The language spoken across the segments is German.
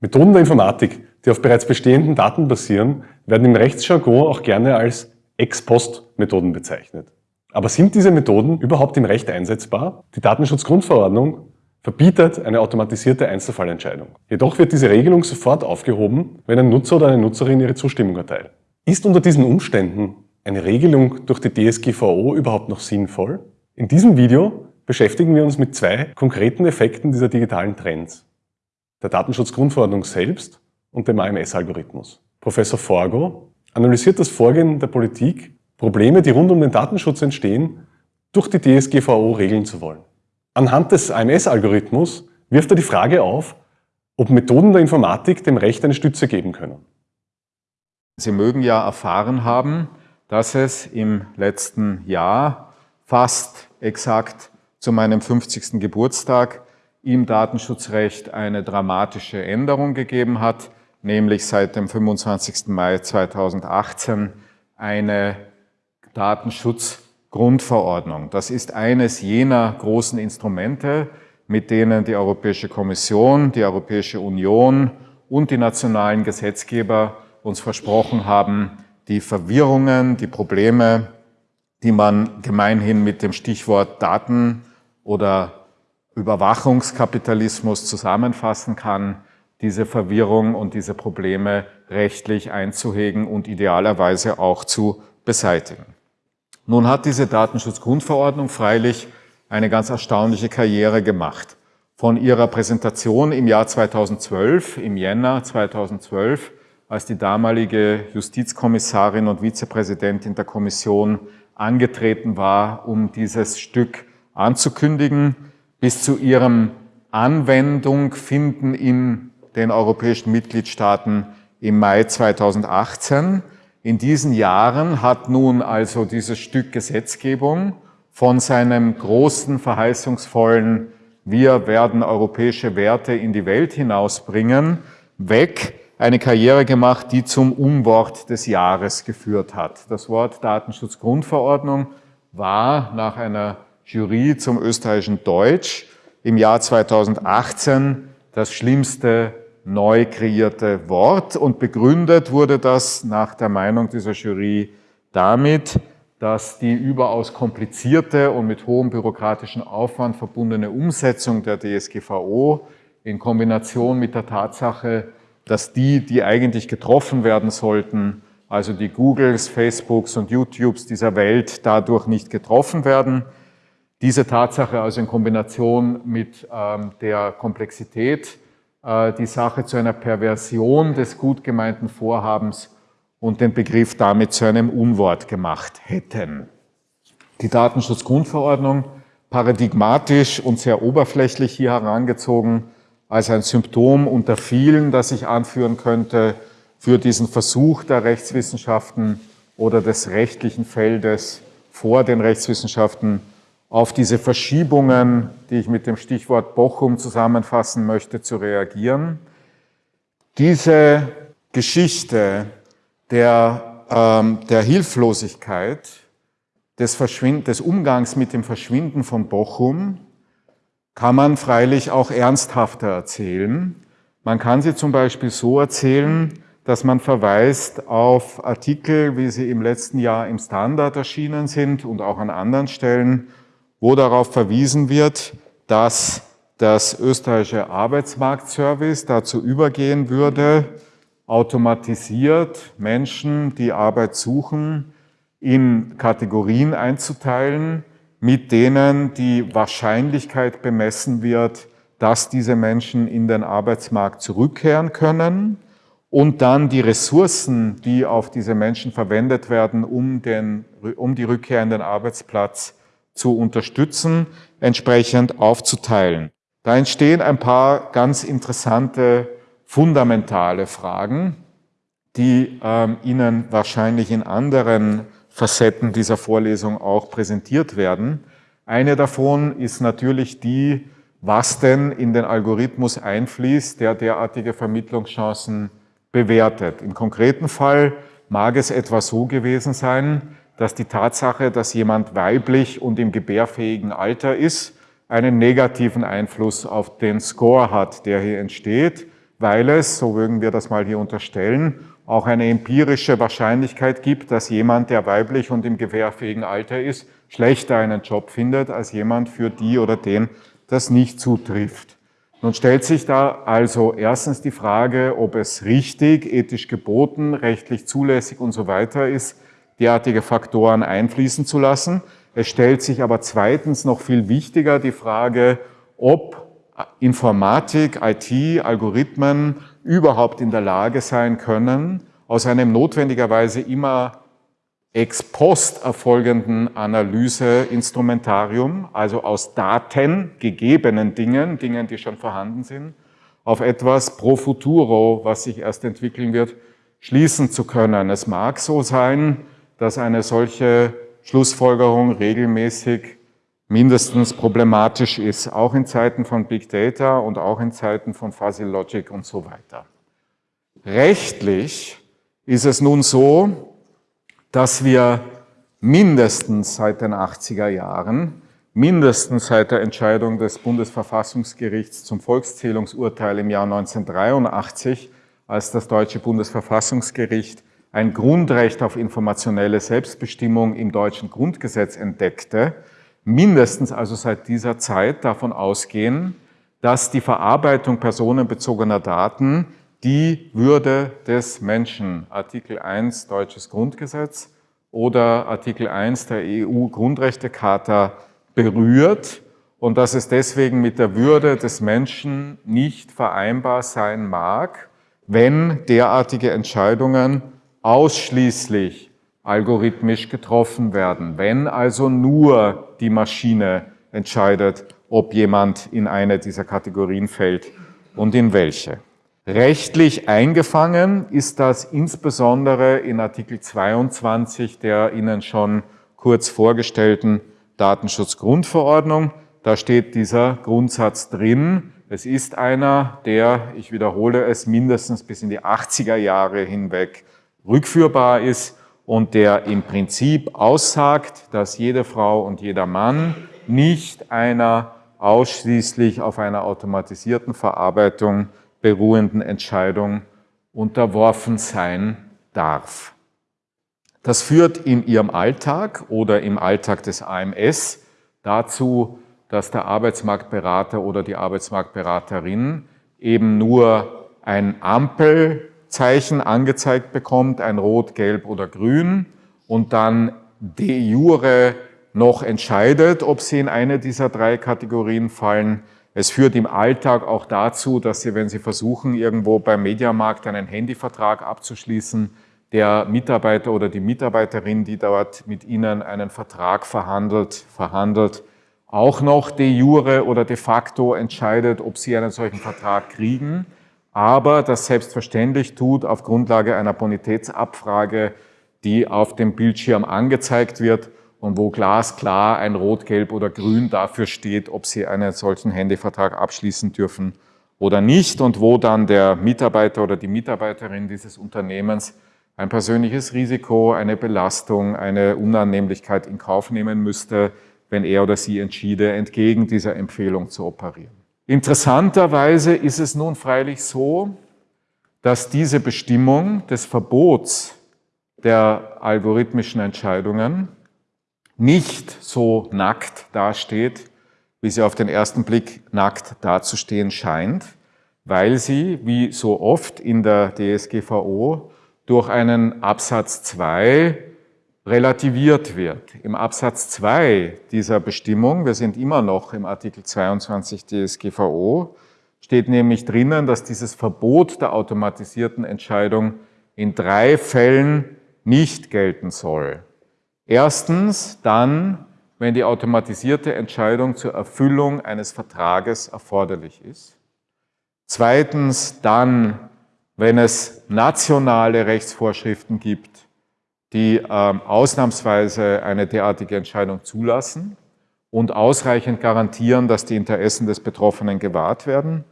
Methoden der Informatik, die auf bereits bestehenden Daten basieren, werden im Rechtsjargon auch gerne als Ex-Post-Methoden bezeichnet. Aber sind diese Methoden überhaupt im Recht einsetzbar? Die Datenschutzgrundverordnung verbietet eine automatisierte Einzelfallentscheidung. Jedoch wird diese Regelung sofort aufgehoben, wenn ein Nutzer oder eine Nutzerin ihre Zustimmung erteilt. Ist unter diesen Umständen eine Regelung durch die DSGVO überhaupt noch sinnvoll? In diesem Video beschäftigen wir uns mit zwei konkreten Effekten dieser digitalen Trends der Datenschutzgrundverordnung selbst und dem AMS-Algorithmus. Professor Forgo analysiert das Vorgehen der Politik, Probleme, die rund um den Datenschutz entstehen, durch die DSGVO regeln zu wollen. Anhand des AMS-Algorithmus wirft er die Frage auf, ob Methoden der Informatik dem Recht eine Stütze geben können. Sie mögen ja erfahren haben, dass es im letzten Jahr fast exakt zu meinem 50. Geburtstag im Datenschutzrecht eine dramatische Änderung gegeben hat, nämlich seit dem 25. Mai 2018 eine Datenschutzgrundverordnung. Das ist eines jener großen Instrumente, mit denen die Europäische Kommission, die Europäische Union und die nationalen Gesetzgeber uns versprochen haben, die Verwirrungen, die Probleme, die man gemeinhin mit dem Stichwort Daten oder Überwachungskapitalismus zusammenfassen kann, diese Verwirrung und diese Probleme rechtlich einzuhegen und idealerweise auch zu beseitigen. Nun hat diese Datenschutzgrundverordnung freilich eine ganz erstaunliche Karriere gemacht. Von ihrer Präsentation im Jahr 2012, im Jänner 2012, als die damalige Justizkommissarin und Vizepräsidentin der Kommission angetreten war, um dieses Stück anzukündigen, bis zu ihrem Anwendung finden in den europäischen Mitgliedstaaten im Mai 2018. In diesen Jahren hat nun also dieses Stück Gesetzgebung von seinem großen, verheißungsvollen Wir werden europäische Werte in die Welt hinausbringen, weg eine Karriere gemacht, die zum Umwort des Jahres geführt hat. Das Wort Datenschutzgrundverordnung war nach einer Jury zum österreichischen Deutsch im Jahr 2018 das schlimmste neu kreierte Wort und begründet wurde das nach der Meinung dieser Jury damit, dass die überaus komplizierte und mit hohem bürokratischen Aufwand verbundene Umsetzung der DSGVO in Kombination mit der Tatsache, dass die, die eigentlich getroffen werden sollten, also die Googles, Facebooks und YouTubes dieser Welt dadurch nicht getroffen werden, diese Tatsache also in Kombination mit ähm, der Komplexität äh, die Sache zu einer Perversion des gut gemeinten Vorhabens und den Begriff damit zu einem Unwort gemacht hätten. Die Datenschutzgrundverordnung paradigmatisch und sehr oberflächlich hier herangezogen als ein Symptom unter vielen, das ich anführen könnte für diesen Versuch der Rechtswissenschaften oder des rechtlichen Feldes vor den Rechtswissenschaften auf diese Verschiebungen, die ich mit dem Stichwort Bochum zusammenfassen möchte, zu reagieren. Diese Geschichte der, ähm, der Hilflosigkeit, des, des Umgangs mit dem Verschwinden von Bochum, kann man freilich auch ernsthafter erzählen. Man kann sie zum Beispiel so erzählen, dass man verweist auf Artikel, wie sie im letzten Jahr im Standard erschienen sind und auch an anderen Stellen, wo darauf verwiesen wird, dass das österreichische Arbeitsmarktservice dazu übergehen würde, automatisiert Menschen, die Arbeit suchen, in Kategorien einzuteilen, mit denen die Wahrscheinlichkeit bemessen wird, dass diese Menschen in den Arbeitsmarkt zurückkehren können und dann die Ressourcen, die auf diese Menschen verwendet werden, um, den, um die Rückkehr in den Arbeitsplatz zu unterstützen, entsprechend aufzuteilen. Da entstehen ein paar ganz interessante, fundamentale Fragen, die ähm, Ihnen wahrscheinlich in anderen Facetten dieser Vorlesung auch präsentiert werden. Eine davon ist natürlich die, was denn in den Algorithmus einfließt, der derartige Vermittlungschancen bewertet. Im konkreten Fall mag es etwa so gewesen sein, dass die Tatsache, dass jemand weiblich und im gebärfähigen Alter ist, einen negativen Einfluss auf den Score hat, der hier entsteht. weil es, so würden wir das mal hier unterstellen, auch eine empirische Wahrscheinlichkeit gibt, dass jemand, der weiblich und im gewährfähigen Alter ist, schlechter einen Job findet als jemand, für die oder den das nicht zutrifft. Nun stellt sich da also erstens die Frage, ob es richtig, ethisch geboten, rechtlich zulässig und so weiter ist, derartige Faktoren einfließen zu lassen. Es stellt sich aber zweitens noch viel wichtiger die Frage, ob Informatik, IT, Algorithmen überhaupt in der Lage sein können, aus einem notwendigerweise immer ex post erfolgenden Analyseinstrumentarium, also aus Daten, gegebenen Dingen, Dingen, die schon vorhanden sind, auf etwas pro futuro, was sich erst entwickeln wird, schließen zu können. Es mag so sein, dass eine solche Schlussfolgerung regelmäßig mindestens problematisch ist, auch in Zeiten von Big Data und auch in Zeiten von Fuzzy Logic und so weiter. Rechtlich ist es nun so, dass wir mindestens seit den 80er Jahren, mindestens seit der Entscheidung des Bundesverfassungsgerichts zum Volkszählungsurteil im Jahr 1983, als das deutsche Bundesverfassungsgericht ein Grundrecht auf informationelle Selbstbestimmung im deutschen Grundgesetz entdeckte, mindestens also seit dieser Zeit davon ausgehen, dass die Verarbeitung personenbezogener Daten die Würde des Menschen, Artikel 1 Deutsches Grundgesetz oder Artikel 1 der EU-Grundrechtecharta berührt und dass es deswegen mit der Würde des Menschen nicht vereinbar sein mag, wenn derartige Entscheidungen ausschließlich algorithmisch getroffen werden, wenn also nur die Maschine entscheidet, ob jemand in eine dieser Kategorien fällt und in welche. Rechtlich eingefangen ist das insbesondere in Artikel 22 der Ihnen schon kurz vorgestellten Datenschutzgrundverordnung. Da steht dieser Grundsatz drin. Es ist einer, der, ich wiederhole es, mindestens bis in die 80er Jahre hinweg rückführbar ist und der im Prinzip aussagt, dass jede Frau und jeder Mann nicht einer ausschließlich auf einer automatisierten Verarbeitung beruhenden Entscheidung unterworfen sein darf. Das führt in Ihrem Alltag oder im Alltag des AMS dazu, dass der Arbeitsmarktberater oder die Arbeitsmarktberaterin eben nur ein Ampelzeichen angezeigt bekommt, ein Rot, Gelb oder Grün und dann de jure noch entscheidet, ob sie in eine dieser drei Kategorien fallen, es führt im Alltag auch dazu, dass Sie, wenn Sie versuchen, irgendwo beim Mediamarkt einen Handyvertrag abzuschließen, der Mitarbeiter oder die Mitarbeiterin, die dort mit Ihnen einen Vertrag verhandelt, verhandelt, auch noch de jure oder de facto entscheidet, ob Sie einen solchen Vertrag kriegen, aber das selbstverständlich tut auf Grundlage einer Bonitätsabfrage, die auf dem Bildschirm angezeigt wird und wo glasklar ein Rot, Gelb oder Grün dafür steht, ob Sie einen solchen Handyvertrag abschließen dürfen oder nicht und wo dann der Mitarbeiter oder die Mitarbeiterin dieses Unternehmens ein persönliches Risiko, eine Belastung, eine Unannehmlichkeit in Kauf nehmen müsste, wenn er oder sie entschiede, entgegen dieser Empfehlung zu operieren. Interessanterweise ist es nun freilich so, dass diese Bestimmung des Verbots der algorithmischen Entscheidungen nicht so nackt dasteht, wie sie auf den ersten Blick nackt dazustehen scheint, weil sie, wie so oft in der DSGVO, durch einen Absatz 2 relativiert wird. Im Absatz 2 dieser Bestimmung, wir sind immer noch im Artikel 22 DSGVO, steht nämlich drinnen, dass dieses Verbot der automatisierten Entscheidung in drei Fällen nicht gelten soll. Erstens dann, wenn die automatisierte Entscheidung zur Erfüllung eines Vertrages erforderlich ist. Zweitens dann, wenn es nationale Rechtsvorschriften gibt, die ähm, ausnahmsweise eine derartige Entscheidung zulassen und ausreichend garantieren, dass die Interessen des Betroffenen gewahrt werden.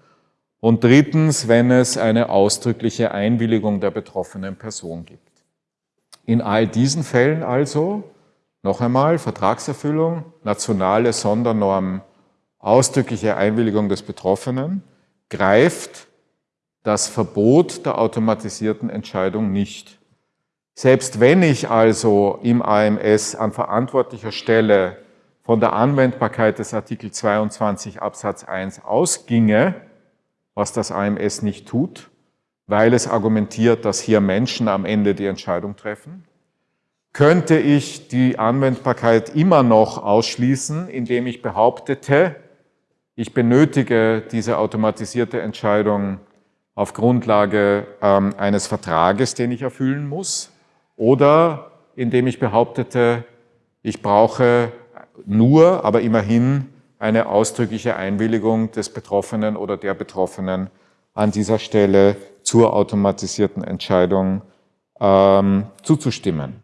Und drittens, wenn es eine ausdrückliche Einwilligung der betroffenen Person gibt. In all diesen Fällen also, noch einmal, Vertragserfüllung, nationale Sondernormen, ausdrückliche Einwilligung des Betroffenen, greift das Verbot der automatisierten Entscheidung nicht. Selbst wenn ich also im AMS an verantwortlicher Stelle von der Anwendbarkeit des Artikel 22 Absatz 1 ausginge, was das AMS nicht tut, weil es argumentiert, dass hier Menschen am Ende die Entscheidung treffen, könnte ich die Anwendbarkeit immer noch ausschließen, indem ich behauptete, ich benötige diese automatisierte Entscheidung auf Grundlage ähm, eines Vertrages, den ich erfüllen muss, oder indem ich behauptete, ich brauche nur, aber immerhin eine ausdrückliche Einwilligung des Betroffenen oder der Betroffenen an dieser Stelle zur automatisierten Entscheidung ähm, zuzustimmen.